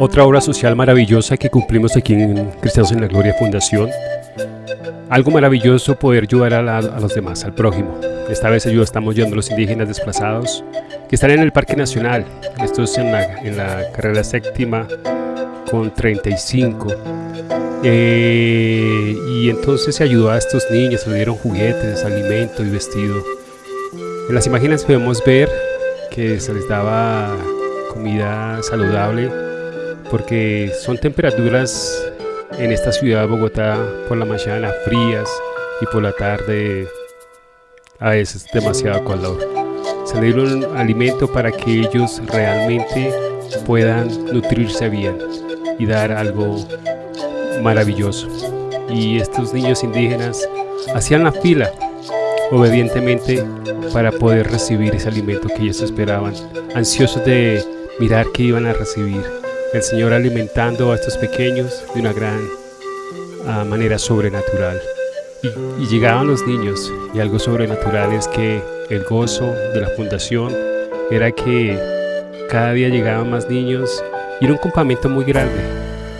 Otra obra social maravillosa que cumplimos aquí en Cristianos en la Gloria Fundación. Algo maravilloso poder ayudar a, los demás, al prójimo. Esta vez ayuda, estamos ayudando a los indígenas desplazados que están en el Parque Nacional. Esto es en la, carrera séptima con 35. Eh, y entonces se ayudó a estos niños, se dieron juguetes, alimento y vestido. En las imágenes podemos ver que se les daba comida saludable porque son temperaturas en esta ciudad de Bogotá por la mañana frías y por la tarde a veces demasiado calor. Se le dieron alimento para que ellos realmente puedan nutrirse bien y dar algo maravilloso. Y estos niños indígenas hacían la fila obedientemente para poder recibir ese alimento que ellos esperaban, ansiosos de mirar qué iban a recibir. El Señor alimentando a estos pequeños de una gran ah, manera sobrenatural. Y, llegaban los niños y algo sobrenatural es que el gozo de la fundación era que cada día llegaban más niños y era un campamento muy grande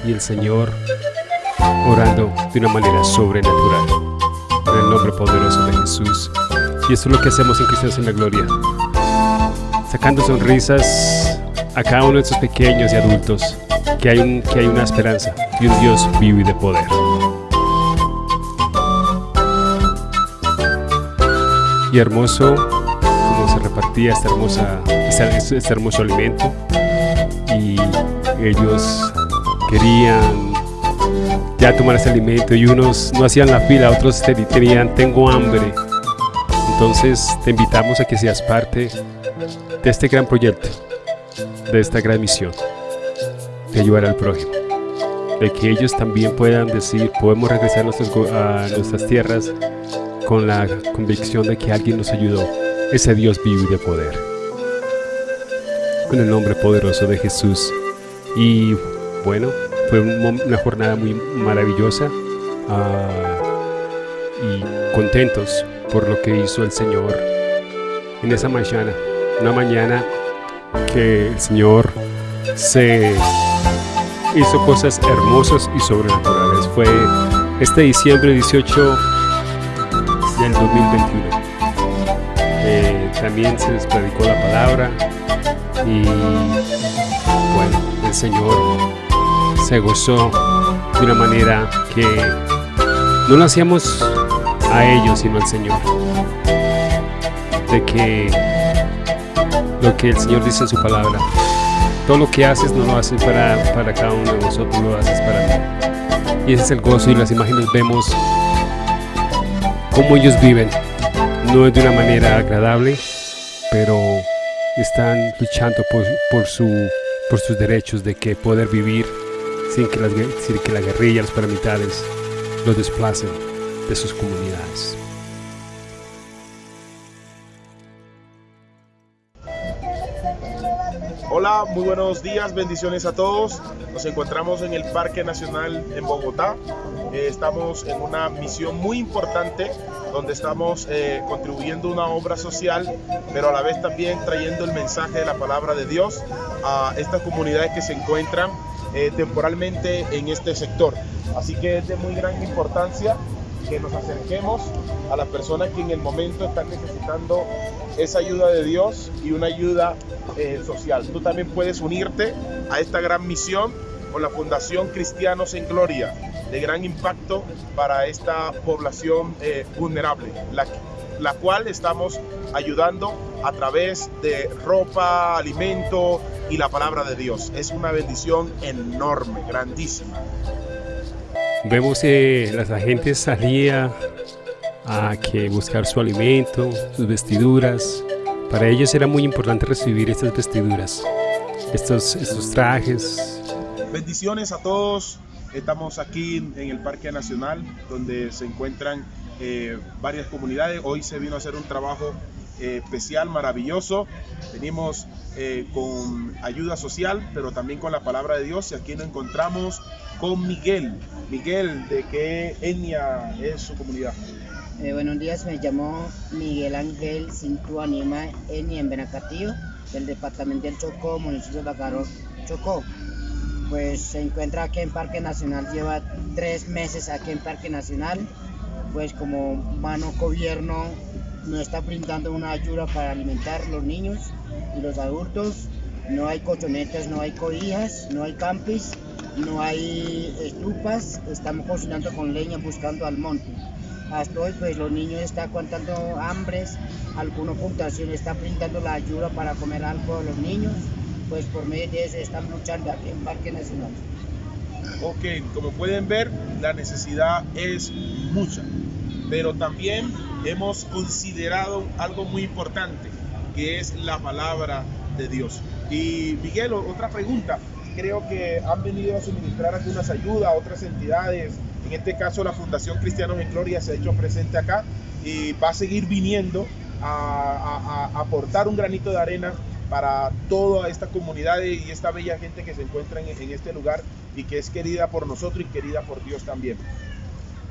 y el Señor orando de una manera sobrenatural. En el nombre poderoso de Jesús. Y eso es lo que hacemos en Cristianos en la Gloria. Sacando sonrisas a cada uno de estos pequeños y adultos. Que hay, un, que hay una esperanza y un Dios vivo y de poder. Y hermoso como se repartía esta hermosa, este, este hermoso alimento. Y ellos querían ya tomar ese alimento y unos no hacían la fila, otros tenían tengo hambre. Entonces te invitamos a que seas parte de este gran proyecto, de esta gran misión, de ayudar al prójimo, de que ellos también puedan decir, podemos regresar a, a nuestras tierras con la convicción de que alguien nos ayudó, ese Dios vivo y de poder. Con el nombre poderoso de Jesús. Y bueno, fue una jornada muy maravillosa ah, y contentos por lo que hizo el Señor en esa mañana. Una mañana que el Señor se hizo cosas hermosas y sobrenaturales. Fue este diciembre 18 del 2021. Eh, también se les predicó la palabra y bueno, el Señor se gozó de una manera que no lo hacíamos a ellos sino al Señor. De que lo que el Señor dice en su palabra, todo lo que haces no lo haces para, para cada uno de nosotros, lo haces para mí. Y ese es el gozo y las imágenes vemos cómo ellos viven. No es de una manera agradable, pero están luchando por, por, su, por sus derechos de que poder vivir sin que, las, que la guerrilla, los paramilitares los desplacen de sus comunidades. Muy buenos días, bendiciones a todos. Nos encontramos en el Parque Nacional en Bogotá. Eh, estamos en una misión muy importante donde estamos eh, contribuyendo una obra social, pero a la vez también trayendo el mensaje de la palabra de Dios a estas comunidades que se encuentran eh, temporalmente en este sector. Así que es de muy gran importancia que nos acerquemos a las personas que en el momento están necesitando esa ayuda de Dios y una ayuda eh, social. Tú también puedes unirte a esta gran misión con la Fundación Cristianos en Gloria, de gran impacto para esta población eh, vulnerable, la, la cual estamos ayudando a través de ropa, alimento y la palabra de Dios. Es una bendición enorme, grandísima. Vemos que las agentes salían a que buscar su alimento, sus vestiduras. Para ellos era muy importante recibir estas vestiduras, estos, estos trajes. Bendiciones a todos. Estamos aquí en el Parque Nacional, donde se encuentran eh, varias comunidades. Hoy se vino a hacer un trabajo eh, especial, maravilloso. Venimos eh, con ayuda social, pero también con la palabra de Dios. Y aquí nos encontramos con Miguel. Miguel, ¿de qué etnia es su comunidad? Eh, buenos días, me llamo Miguel Ángel Cintu Anima, etnia en Benacatillo, del departamento del Chocó, municipio de Bacaro, Chocó. pues se encuentra aquí en Parque Nacional, lleva tres meses aquí en Parque Nacional, pues como mano gobierno nos está brindando una ayuda para alimentar los niños y los adultos. No hay colchonetas, no hay cobijas, no hay campis, no hay estufas, estamos cocinando con leña buscando al monte. Hasta hoy pues los niños están aguantando hambres, algunos puntuación están brindando la ayuda para comer algo a los niños, pues por medio de eso están luchando aquí en Parque Nacional. Ok, como pueden ver, la necesidad es mucha, pero también hemos considerado algo muy importante, que es la palabra de Dios. Y Miguel, otra pregunta. Creo que han venido a suministrar algunas ayudas a otras entidades. En este caso, la Fundación Cristianos en Gloria se ha hecho presente acá y va a seguir viniendo a, aportar un granito de arena para toda esta comunidad y esta bella gente que se encuentra en, en, este lugar y que es querida por nosotros y querida por Dios también.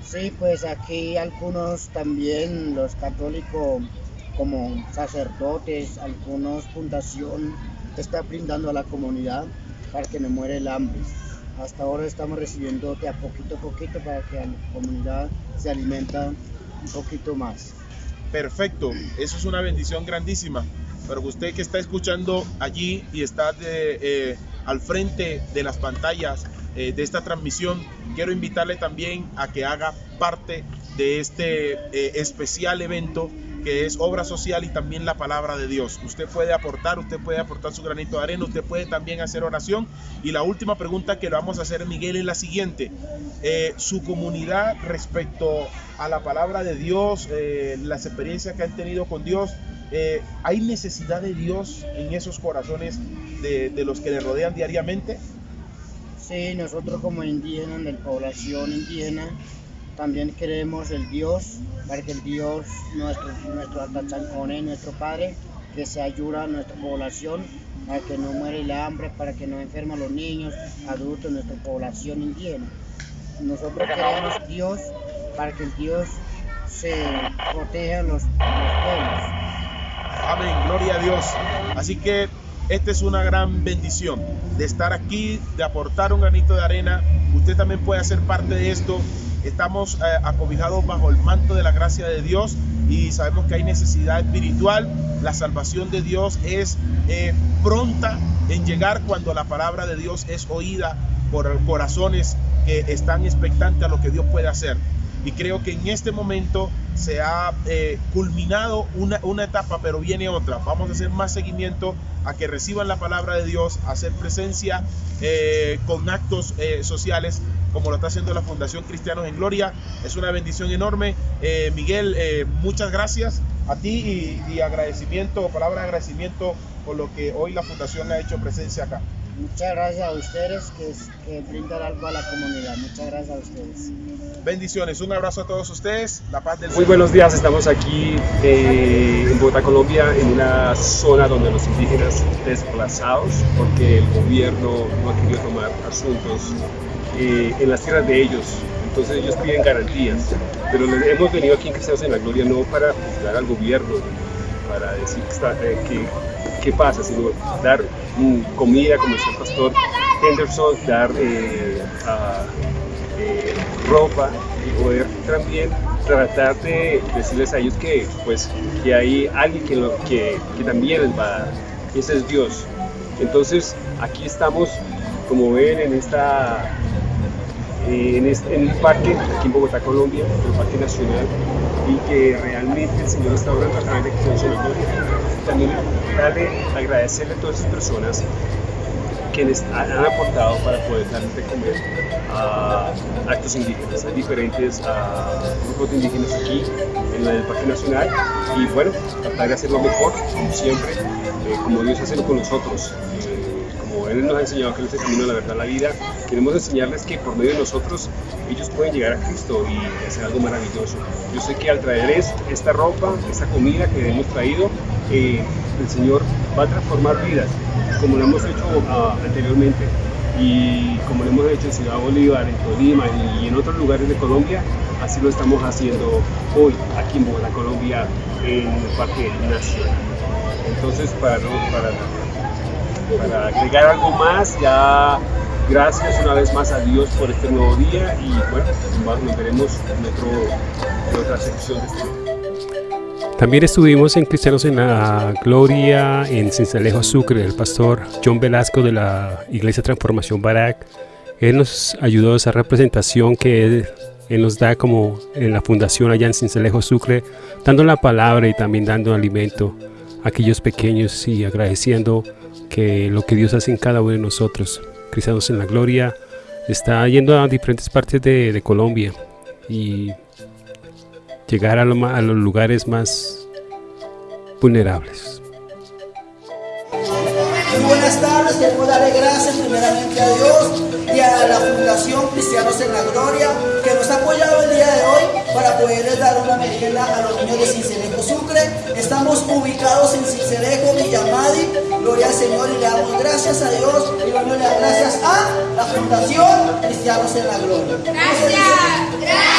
Sí, pues aquí algunos también, los católicos como sacerdotes, algunos fundación está brindando a la comunidad para que no muere el hambre. Hasta ahora estamos recibiendo de a poquito a poquito para que la comunidad se alimenta un poquito más. Perfecto, eso es una bendición grandísima. Pero usted que está escuchando allí y está eh, al frente de las pantallas eh, de esta transmisión, quiero invitarle también a que haga parte de este eh, especial evento que es obra social y también la palabra de Dios. Usted puede aportar, usted puede aportar su granito de arena, usted puede también hacer oración. Y la última pregunta que le vamos a hacer, Miguel, es la siguiente. Eh, su comunidad respecto a la palabra de Dios, eh, las experiencias que han tenido con Dios, ¿hay necesidad de Dios en esos corazones de los que le rodean diariamente? Sí, nosotros como indígenas, de población indígena, también queremos el Dios, para que el Dios, nuestro, nuestro nuestro Padre, que se ayuda a nuestra población, para que no muere el hambre, para que no enfermen los niños, adultos, nuestra población indígena. Nosotros queremos Dios para que el Dios se proteja a los, los pueblos. Amén, gloria a Dios. Así que esta es una gran bendición de estar aquí, de aportar un granito de arena. Usted también puede hacer parte de esto estamos eh, acobijados bajo el manto de la gracia de Dios y sabemos que hay necesidad espiritual. La salvación de Dios es eh, pronta en llegar cuando la palabra de Dios es oída por corazones que están expectantes a lo que Dios puede hacer. Y creo que en este momento se ha eh, culminado una, etapa, pero viene otra. Vamos a hacer más seguimiento a que reciban la palabra de Dios, a hacer presencia con actos sociales como lo está haciendo la Fundación Cristianos en Gloria. Es una bendición enorme. Eh, Miguel, eh, muchas gracias a ti y, agradecimiento, palabra de agradecimiento por lo que hoy la Fundación ha hecho presencia acá. Muchas gracias a ustedes que, que brindan algo a la comunidad. Muchas gracias a ustedes. Bendiciones, un abrazo a todos ustedes, la paz del Muy buenos días, estamos aquí eh, en Bogotá, Colombia, en una zona donde los indígenas desplazados, porque el gobierno no ha querido tomar asuntos eh, en las tierras de ellos. Entonces ellos piden garantías. Pero hemos venido aquí en Cristianos en la Gloria no para juzgar al gobierno, para decir que, eh, qué pasa, sino dar mm, comida, como decía el pastor Henderson, dar eh, ropa y poder también tratar de decirles a ellos que, pues, que hay alguien que, que, que también les va. Ese es Dios. Entonces aquí estamos, como ven, en esta en, este, en, el parque, aquí en Bogotá, Colombia, el Parque Nacional, y que realmente el Señor está orando a través de Cristo También darle, agradecerle a todas esas personas que les han aportado para poder darles de comer a actos indígenas. Hay diferentes grupos de indígenas aquí en el Parque Nacional y bueno, tratar de hacerlo mejor, como siempre, eh, como Dios hace con nosotros. Nos ha enseñado que es el camino, la verdad, la vida. Queremos enseñarles que por medio de nosotros ellos pueden llegar a Cristo y hacer algo maravilloso. Yo sé que al traer esta ropa, esta comida que hemos traído, eh, el Señor va a transformar vidas, como lo hemos hecho ah, anteriormente y como lo hemos hecho en Ciudad Bolívar, en Tolima y en otros lugares de Colombia, así lo estamos haciendo hoy aquí en Bogotá, Colombia, en el Parque Nacional. Entonces, para, para para agregar algo más, ya Gracias una vez más a Dios por este nuevo día y bueno, nos veremos en, otra sección de este También estuvimos en Cristianos en la Gloria en Cincelejo Sucre, el pastor John Velasco de la Iglesia Transformación Barak. Él nos ayudó a esa representación que él, él nos da como en la fundación allá en Cincelejo Sucre, dando la palabra y también dando alimento a aquellos pequeños y agradeciendo que lo que Dios hace en cada uno de nosotros. Cristianos en la Gloria está yendo a diferentes partes de, Colombia y llegar a, a los lugares más vulnerables. buenas tardes, queremos darle gracias primeramente a Dios y a la Fundación Cristianos en la Gloria poderles dar una merienda a los niños de Cincelejo Sucre. Estamos ubicados en Cincelejo, Villamadi. Gloria al Señor y le damos gracias a Dios y dándole gracias a la Fundación Cristianos en la Gloria. Gracias.